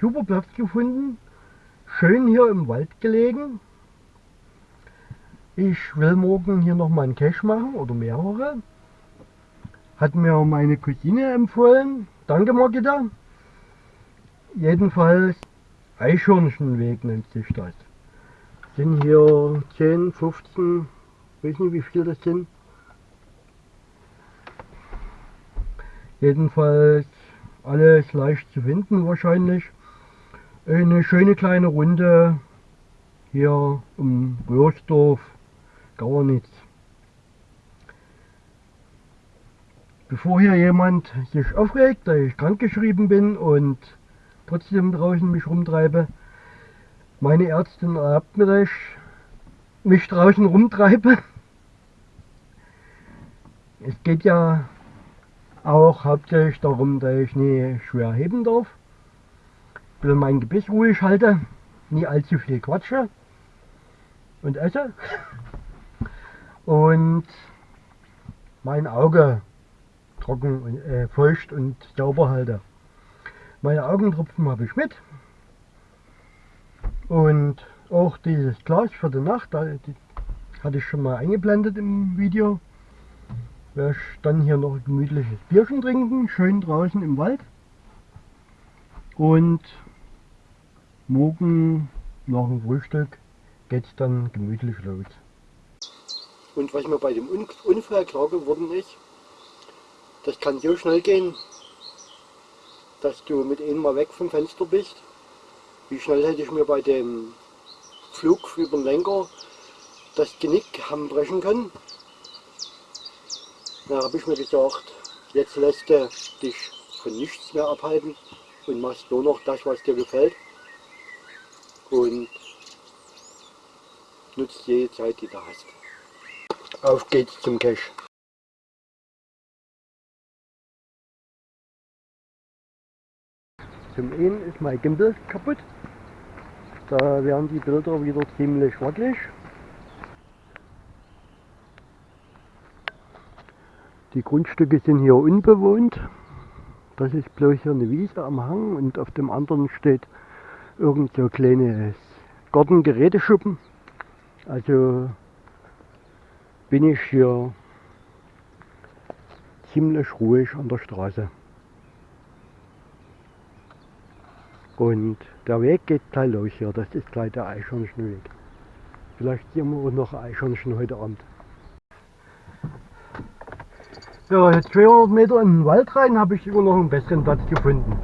super Platz gefunden. Schön hier im Wald gelegen. Ich will morgen hier noch mal einen Cache machen oder mehrere. Hat mir meine Cousine empfohlen. Danke Margita. Jedenfalls Eichhörnchenweg nennt sich das. Sind hier 10, 15, weiß nicht wie viel das sind. Jedenfalls alles leicht zu finden wahrscheinlich. Eine schöne kleine Runde hier um Röhrsdorf, Gauernitz. Bevor hier jemand sich aufregt, dass ich krankgeschrieben bin und trotzdem draußen mich rumtreibe, meine Ärztin erlaubt mir, dass ich mich draußen rumtreibe. Es geht ja auch hauptsächlich darum, dass ich nie schwer heben darf. Will mein Gebiss ruhig halte, nie allzu viel quatsche und esse. Und mein Auge trocken und äh, feucht und sauber halte. Meine Augentropfen habe ich mit. Und auch dieses Glas für die Nacht, die hatte ich schon mal eingeblendet im Video werde ich dann hier noch ein gemütliches Bierchen trinken, schön draußen im Wald. Und morgen nach dem Frühstück geht es dann gemütlich los. Und was mir bei dem Unfall klar geworden ist, das kann so schnell gehen, dass du mit einem mal weg vom Fenster bist. Wie schnell hätte ich mir bei dem Flug über den Lenker das Genick haben brechen können. Da habe ich mir gesagt, jetzt lässt du dich von nichts mehr abhalten und machst nur noch das, was dir gefällt. Und nutzt jede Zeit, die du hast. Auf geht's zum Cache. Zum einen ist mein Gimbal kaputt. Da werden die Bilder wieder ziemlich wackelig. Die Grundstücke sind hier unbewohnt. Das ist bloß hier eine Wiese am Hang und auf dem anderen steht irgend so ein kleines Gartengeräteschuppen. Also bin ich hier ziemlich ruhig an der Straße. Und der Weg geht gleich los hier, das ist gleich der Eichhörnchenweg. Vielleicht sehen wir auch noch Eichhörnchen heute Abend. Ja, jetzt 200 Meter in den Wald rein habe ich immer noch einen besseren Platz gefunden.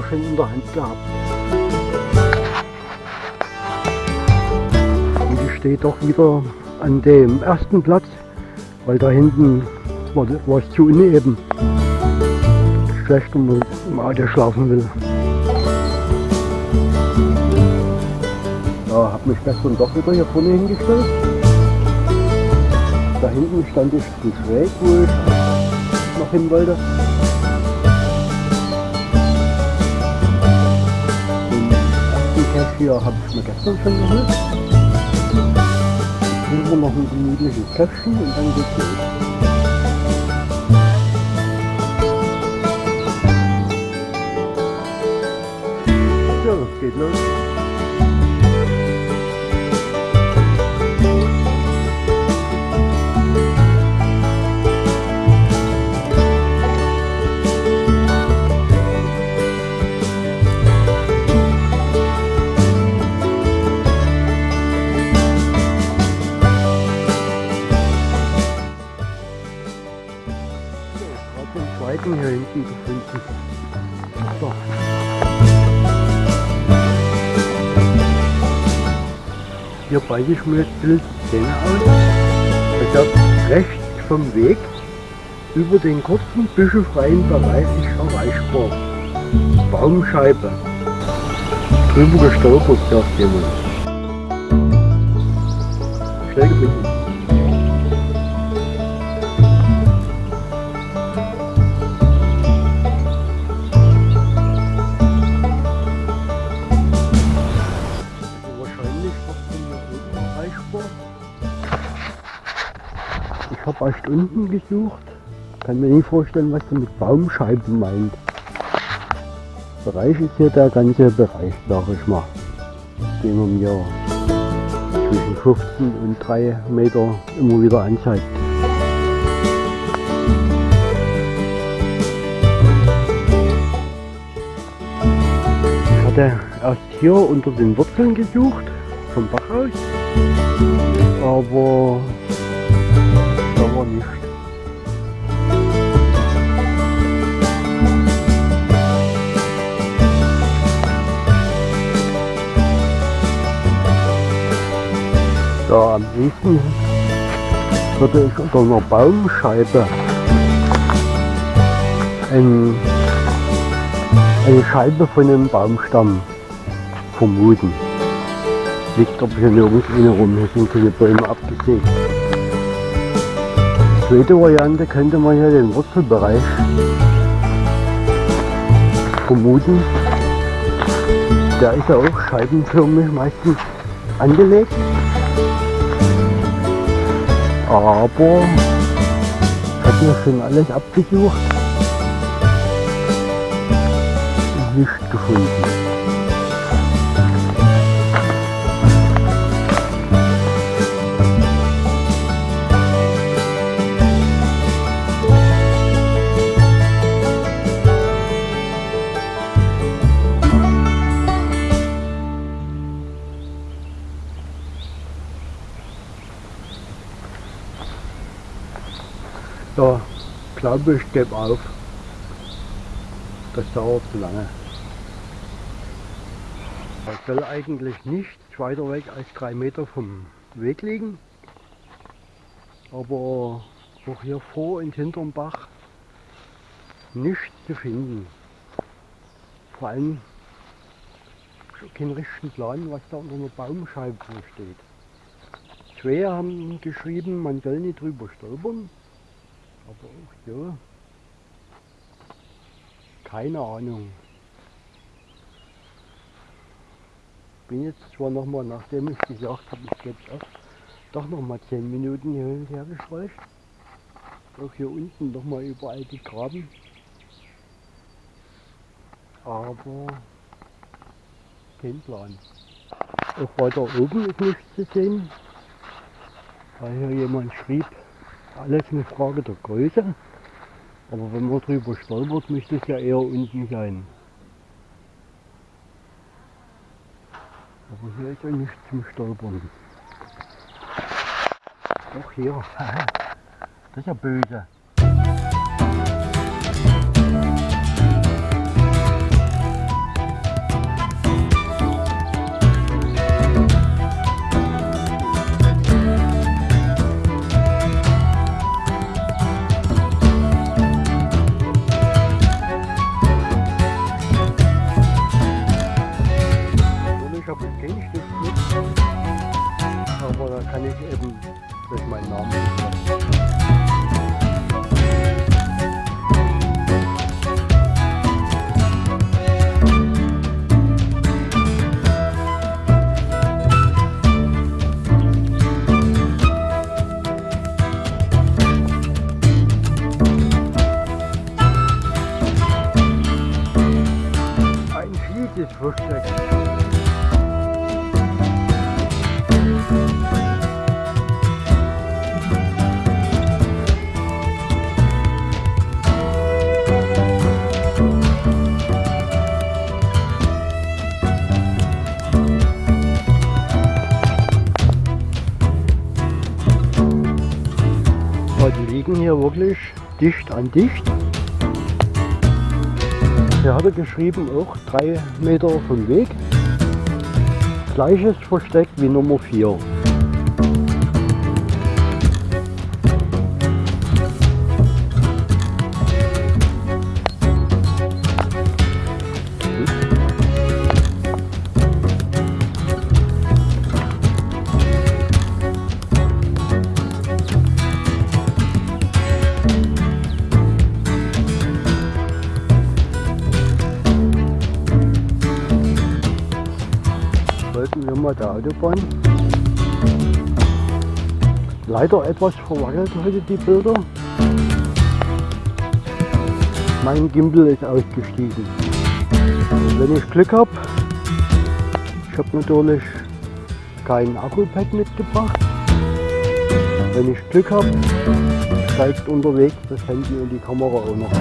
Sogar schon in der Hand gehabt. Und ich stehe doch wieder an dem ersten Platz, weil da hinten war, war es zu uneben. Schlecht, wenn man im Auto schlafen will. Ja, habe mich gestern doch wieder hier vorne hingestellt. Da hinten stand ich zu schräg, wo ich noch hin wollte. Hier habe ich mir gestern schon geholt. Jetzt wir noch ein gemütliches Käffchen und dann geht's los. So, geht los. Hier beide ich mir jetzt Bild Zähne aus. Ich habe rechts vom Weg über den kurzen büschelfreien Bereich ist erreichbar. Baumscheibe. Drüber gestolpert, sagt jemand. Schnell geblieben. Erst unten gesucht. Kann mir nicht vorstellen, was du mit Baumscheiben meint. Bereich ist hier der ganze Bereich, sag ich mal, den man mir zwischen 15 und 3 Meter immer wieder anzeigt. Ich hatte erst hier unter den Wurzeln gesucht, vom Bach aus, aber nichts. Da am liebsten würde ich unter einer Baumscheibe ein, eine Scheibe von einem Baumstamm vermuten. Liegt aber hier nirgends eine rum, hier sind keine Bäume abgesägt. Zweite Variante könnte man hier den Wurzelbereich vermuten. Der ist ja auch scheibenförmig meistens angelegt. Aber habe hier schon alles abgesucht. Nicht gefunden. Gebe auf. Das dauert zu lange. Das soll eigentlich nicht weiter weg als drei Meter vom Weg liegen. Aber auch hier vor und hinterm Bach nichts zu finden. Vor allem keinen richtigen Plan, was da unter einer Baumscheibe steht. Zwei haben geschrieben, man soll nicht drüber stolpern. Aber auch so. Keine Ahnung. Bin jetzt zwar nochmal, nachdem ich gesagt habe, ich gebe es auf, doch nochmal 10 Minuten hier und her gescheucht. Auch hier unten nochmal überall gegraben. Aber kein Plan. Auch weiter oben ist nichts zu sehen, weil hier jemand schrieb, alles eine Frage der Größe. Aber wenn man drüber stolpert, müsste es ja eher unten sein. Aber hier ist ja nichts zum Stolpern. Doch hier. Das ist ja böse. Hier wirklich dicht an dicht. Er geschrieben, auch drei Meter vom Weg. Gleiches Versteck wie Nummer 4. Kamera der Autobahn. Leider etwas verwackelt heute die Bilder. Mein Gimbal ist ausgestiegen. Wenn ich Glück habe, ich habe natürlich kein Akku-Pack mitgebracht. Wenn ich Glück habe, steigt unterwegs das Handy und die Kamera auch noch.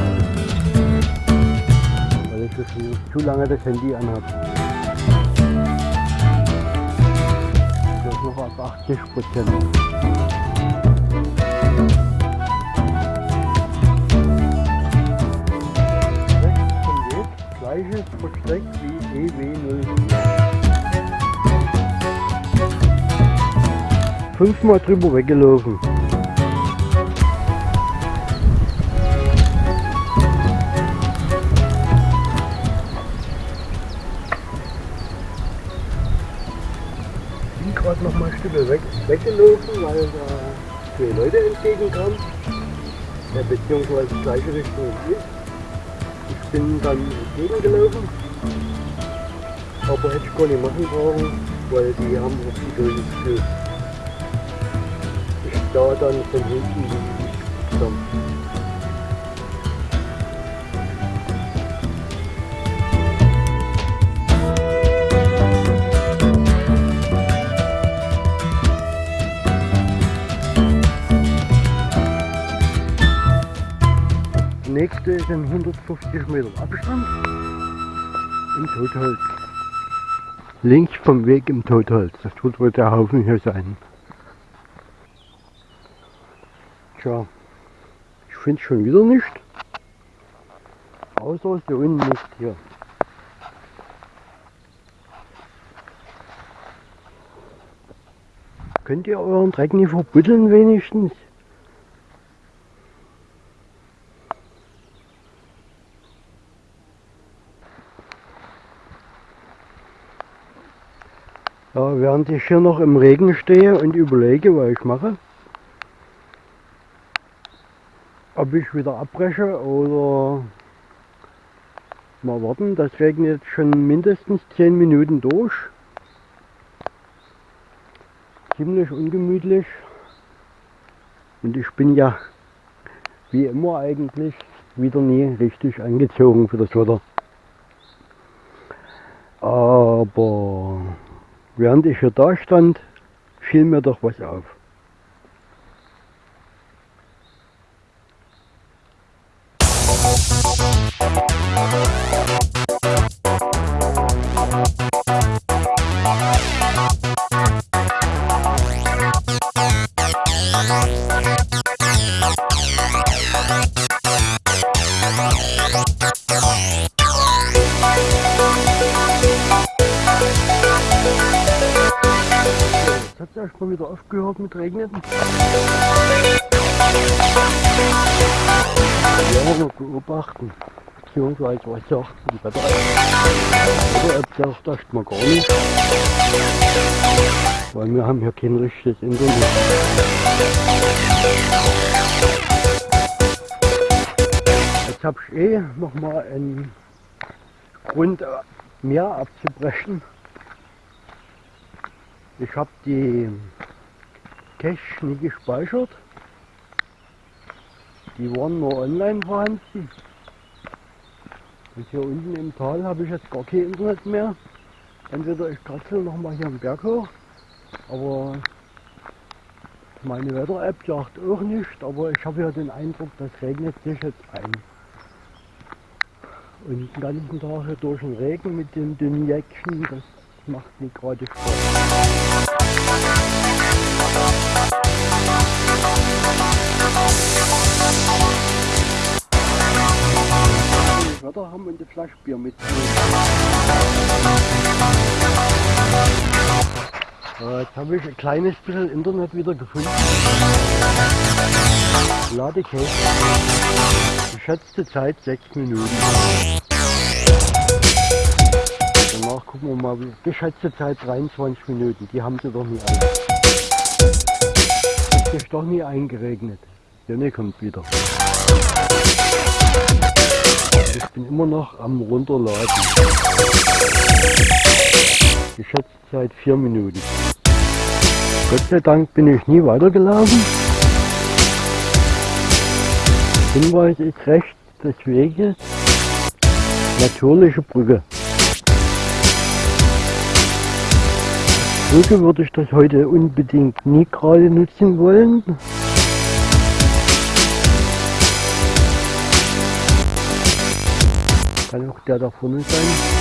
Weil ich schon zu lange das Handy anhabe. 80 Prozent. gleiches Versteck wie EW04. Fünfmal drüber weggelaufen. Bin gerade noch mal ein Stück weg, weggelaufen, weil da zwei Leute entgegenkamen, ja, beziehungsweise gleiche Richtung wie ich. Ich bin dann entgegengelaufen, aber hätte ich gar nicht machen brauchen, weil die haben auf die durchgeführt. Ich da dann von hinten zusammen. Nächste ist in 150 Meter Abstand im Totholz. Links vom Weg im Totholz. Das wird wohl der Haufen hier sein. Tja, ich finde schon wieder nicht. Außer so unten nicht hier. Könnt ihr euren Dreck nicht verbuddeln wenigstens? Ja, während ich hier noch im Regen stehe und überlege, was ich mache, ob ich wieder abbreche oder mal warten. Das regnet schon mindestens 10 Minuten durch. Ziemlich ungemütlich. Und ich bin ja wie immer eigentlich wieder nie richtig angezogen für das Wetter. Aber Während ich hier da stand, fiel mir doch was auf. Aufgehört mit Regnen. Ja, noch beobachten. Beziehungsweise was sagt die Wetter? Oder ob das dachte man gar nicht. Weil wir haben hier kein richtiges Internet. Jetzt habe ich eh nochmal einen Grund mehr abzubrechen. Ich habe die Cache nie gespeichert. Die waren nur online vorhanden. Und hier unten im Tal habe ich jetzt gar kein Internet mehr. Entweder ich kratzel nochmal hier am Berg hoch, aber meine Wetter-App sagt auch nicht, aber ich habe ja den Eindruck, das regnet sich jetzt ein. Und den ganzen Tag hier durch den Regen mit den dünnen Jäckchen, das macht mir gerade Spaß. Wetter haben und ein Flaschbier mitnehmen. Äh, jetzt habe ich ein kleines bisschen Internet wieder gefunden. Ladecase. Geschätzte Zeit 6 Minuten. Danach gucken wir mal, geschätzte Zeit 23 Minuten, die haben sie doch nie ein. Sich doch nie eingeregnet. Sonne kommt wieder. Ich bin immer noch am runterladen. Geschätzt seit vier Minuten. Gott sei Dank bin ich nie weitergelaufen. Hinweis ist rechts des Weges natürliche Brücke. Brücke würde ich das heute unbedingt nie gerade nutzen wollen. Kann auch der da vorne sein.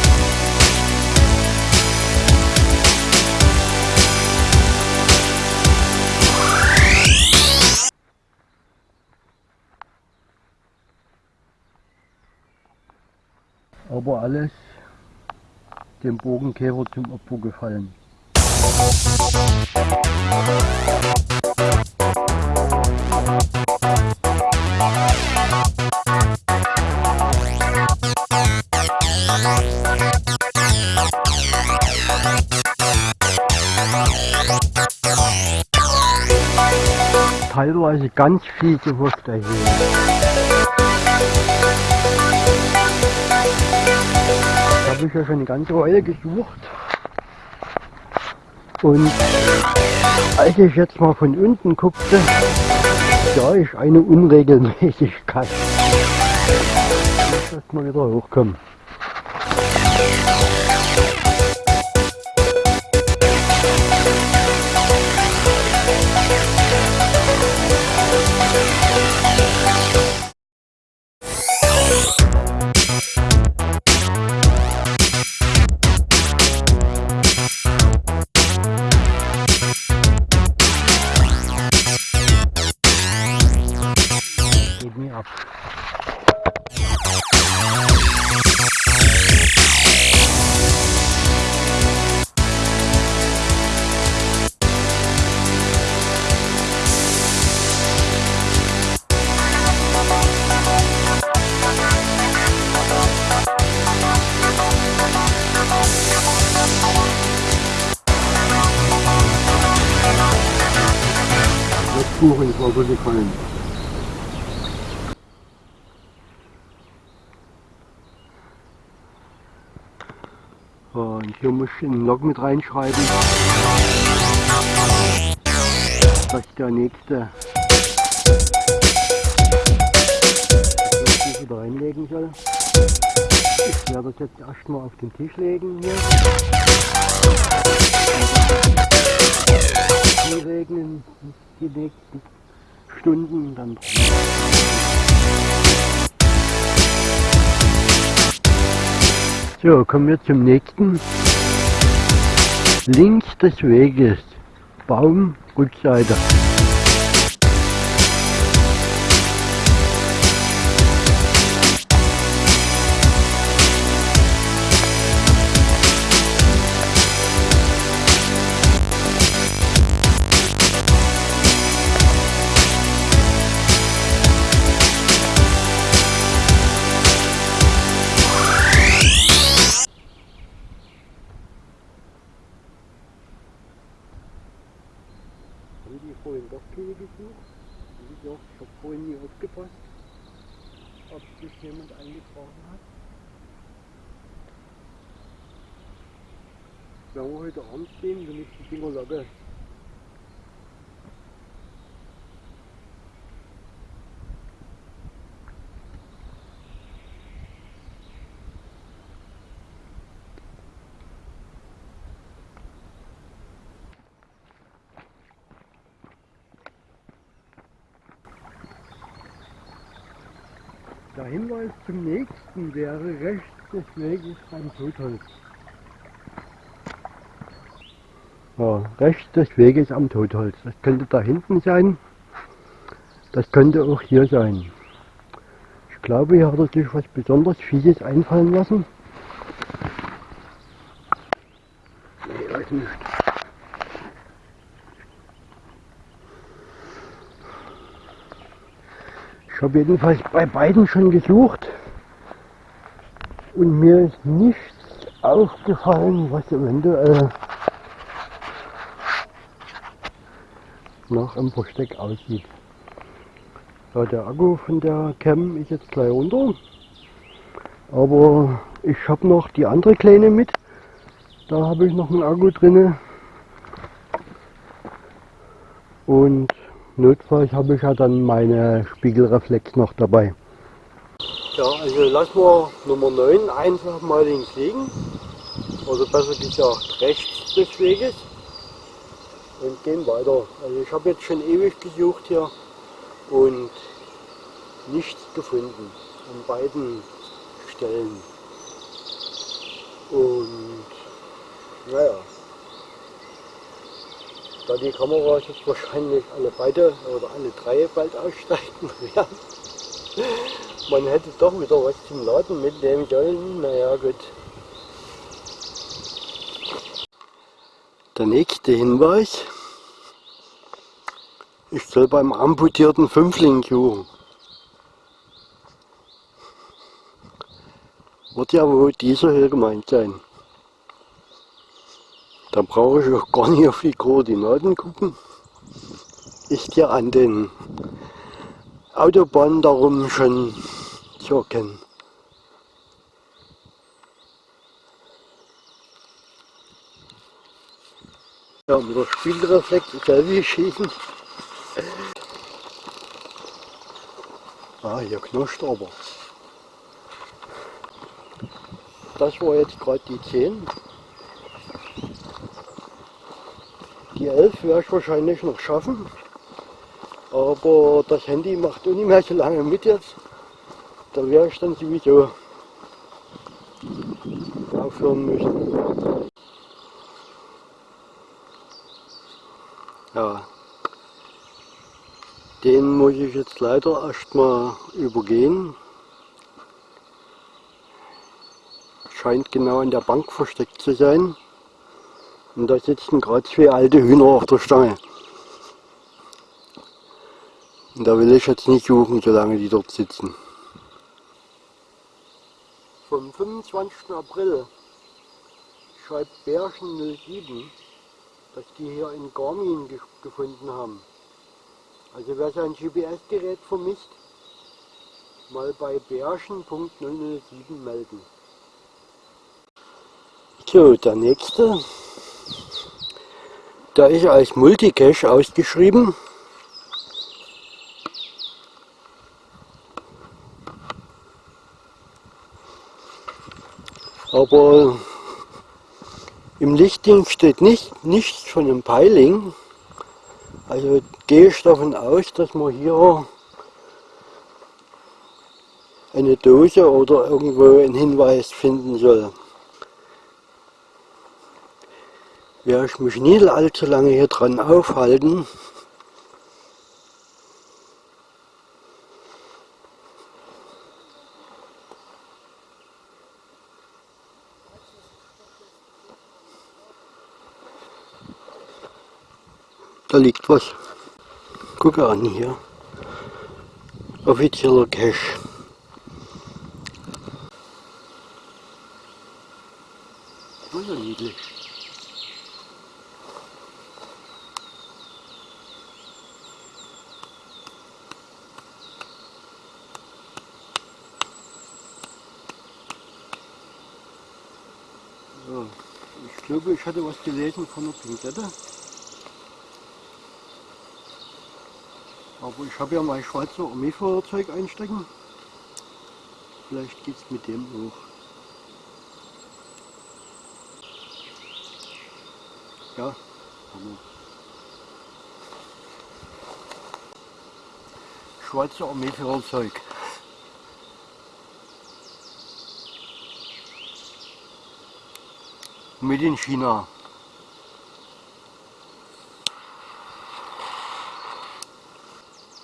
aber alles dem Bogenkäfer zum Opfer gefallen. Teilweise ganz fiese Wurst erheben. habe ich ja schon eine ganze Weile gesucht. Und als ich jetzt mal von unten guckte, sah ich eine Unregelmäßigkeit. Ich muss erst mal wieder hochkommen. So gefallen. Und hier muss ich einen Log mit reinschreiben, dass der nächste das wieder reinlegen soll. Ich werde das jetzt erstmal auf den Tisch legen hier. Die regnen die nächsten Stunden dann So, kommen wir zum nächsten. Links des Weges, Baumrückseite. vorhin heute Abend sehen, dann ist die Dinger locker. Der Hinweis zum nächsten wäre rechts des Weges beim Totholz. Ja, rechts des Weges am Totholz. Das könnte da hinten sein. Das könnte auch hier sein. Ich glaube, hier hat er sich was besonders Fieses einfallen lassen. Nee, weiß nicht. Ich habe jedenfalls bei beiden schon gesucht und mir ist nichts aufgefallen, was eventuell nach einem Versteck aussieht. Ja, der Akku von der Cam ist jetzt gleich runter, aber ich habe noch die andere kleine mit Da habe ich noch ein Akku drinne. Und notfalls habe ich ja dann meine Spiegelreflex noch dabei. Ja, also lassen wir Nummer 9 einfach mal links liegen. Also besser gesagt rechts des Weges. Und gehen weiter. Also ich habe jetzt schon ewig gesucht hier und nichts gefunden an beiden Stellen. Und naja, da die Kameras jetzt wahrscheinlich alle beide oder alle drei bald aussteigen werden, man hätte doch wieder was zum Laden mitnehmen sollen. Naja gut. Der nächste Hinweis. Ich soll beim amputierten Fünfling suchen. Wird ja wohl dieser hier gemeint sein. Da brauche ich auch gar nicht auf die Koordinaten gucken. Ist ja an den Autobahnen darum schon zu erkennen. Ja, mit der Spielreflex selber schießen. Ah, hier knirscht aber. Das war jetzt gerade die 10. Die 11 werde ich wahrscheinlich noch schaffen. Aber das Handy macht auch nicht mehr so lange mit jetzt. Da wäre ich dann sowieso aufhören müssen. Ja, den muss ich jetzt leider erstmal übergehen. scheint genau an der Bank versteckt zu sein. Und da sitzen gerade zwei alte Hühner auf der Stange. Und da will ich jetzt nicht suchen, solange die dort sitzen. Vom 25. April schreibt Bärchen 07, dass die hier in Garmin ge gefunden haben. Also wer sein GPS-Gerät vermisst, mal bei bärchen.007 melden. So, der nächste. Da ist als Multicache ausgeschrieben. Aber im Lichtding steht nicht, nichts von einem Peiling. Also gehe ich davon aus, dass man hier eine Dose oder irgendwo einen Hinweis finden soll. werde ich mich nie allzu lange hier dran aufhalten. Da liegt was. Gucke an hier. Offizieller Cache. Wunderniedlich. Ich glaube, ich hatte was gelesen von der Pinzette. Aber ich habe ja mein Schweizer Armeefeuerzeug einstecken. Vielleicht geht es mit dem hoch. Ja, Hammer. Schweizer Armeefeuerzeug. Made in China.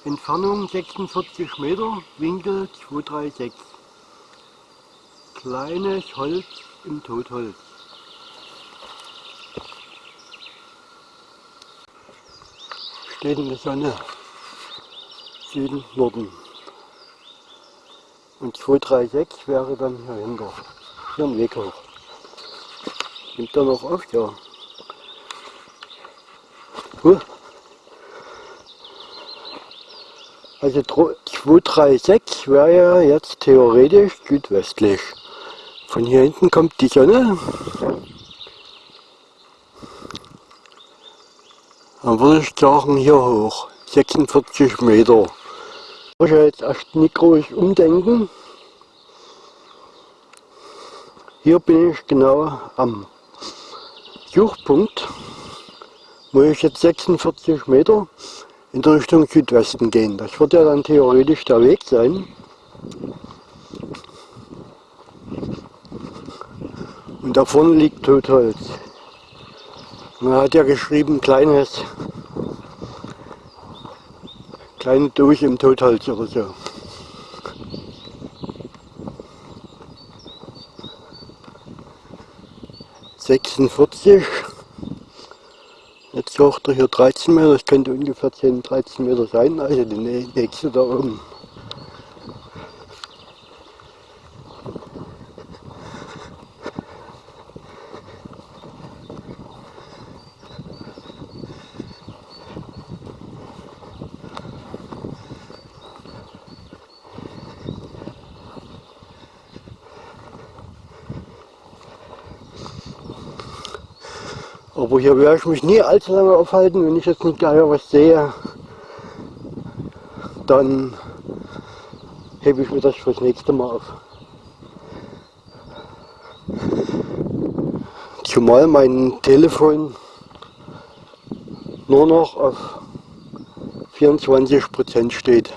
Entfernung 46 Meter, Winkel 236. Kleines Holz im Totholz. Steht in der Sonne. Süden, Norden. Und 236 wäre dann hier hinter. Hier ein Weg hoch. Nimmt er noch auf? Ja. Huh. Also 236 wäre ja jetzt theoretisch südwestlich. Von hier hinten kommt die Sonne. Dann würde ich sagen, hier hoch, 46 Meter. Ich muss ja jetzt erst nicht groß umdenken. Hier bin ich genau am Suchpunkt, wo ich jetzt 46 Meter in der Richtung Südwesten gehen. Das wird ja dann theoretisch der Weg sein. Und da vorne liegt Totholz. Man hat ja geschrieben, kleines, kleine Dose im Totholz oder so. Sechsundvierzig. Er hier 13 Meter, das könnte ungefähr 10, 13 Meter sein, also die nächste da oben. Aber hier werde ich mich nie allzu lange aufhalten. Wenn ich jetzt nicht gleich was sehe, dann hebe ich mir das fürs nächste Mal auf. Zumal mein Telefon nur noch auf 24% steht.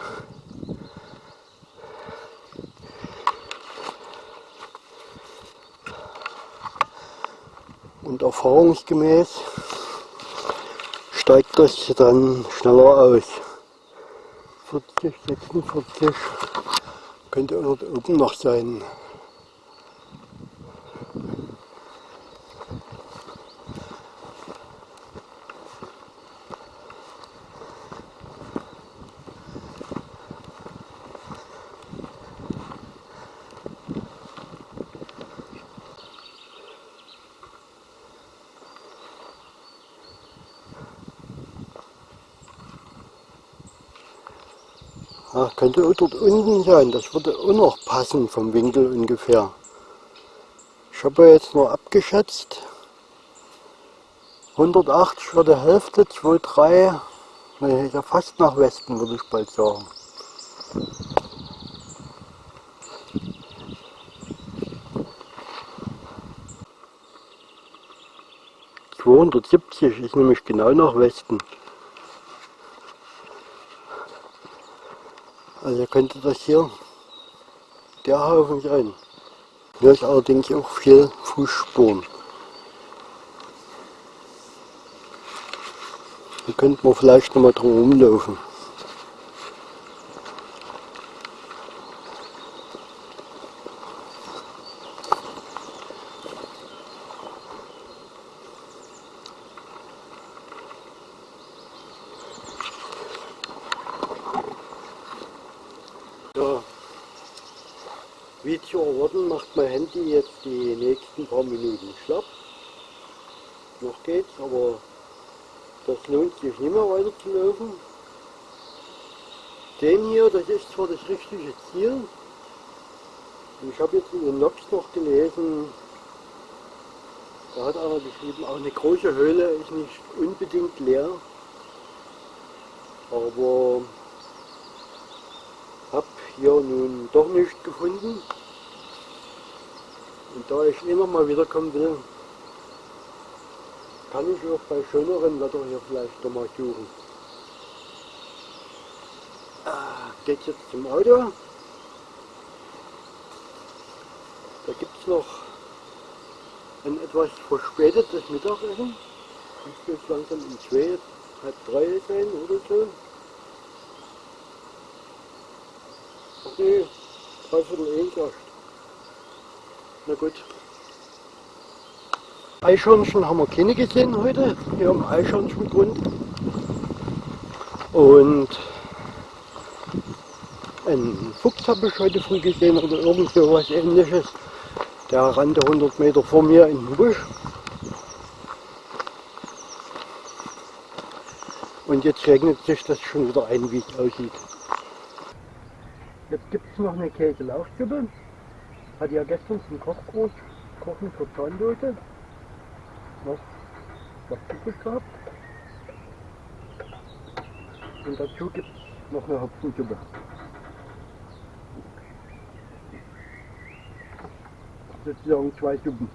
und erfahrungsgemäß steigt das dann schneller aus. 40, 46 könnte dort oben noch sein. Ja, könnte dort unten sein, das würde auch noch passen vom Winkel ungefähr. Ich habe jetzt nur abgeschätzt, 180 für die Hälfte, 2, 3, nee, ja fast nach Westen würde ich bald sagen. ...270 ist nämlich genau nach Westen. Also könnte das hier der Haufen sein. Hier ist allerdings auch viel Fußspuren. Hier könnte man vielleicht noch mal drum rumlaufen. Wie zu erwarten macht mein Handy jetzt die nächsten paar Minuten schlapp. Noch geht's, aber das lohnt sich nicht mehr weiter zu laufen. Den hier, das ist zwar das richtige Ziel. Ich habe jetzt in den Nox noch gelesen, da hat einer geschrieben, auch eine große Höhle ist nicht unbedingt leer. Aber habe hier nun doch nichts gefunden. Da ich immer mal wiederkommen will, kann ich auch bei schöneren Wetter hier vielleicht noch mal suchen. Ah, geht jetzt zum Auto. Da gibt es noch ein etwas verspätetes Mittagessen. Ich muss langsam um zwei, halb drei sein oder so. Okay, dreiviertel eins erst. Na gut. Eichhörnchen haben wir keine gesehen heute, hier am Eichhörnchengrund. Und einen Fuchs habe ich heute früh gesehen oder irgend so was ähnliches. Der rannte 100 Meter vor mir in den Busch. Und jetzt regnet sich das schon wieder ein, wie es aussieht. Jetzt gibt es noch eine Käselaufsuppe. Hatte ja gestern zum Kochbrot Kochen für Zahndose. Was, was übrig gehabt. Und dazu gibt es noch eine Hopfensuppe. Sozusagen zwei Suppen.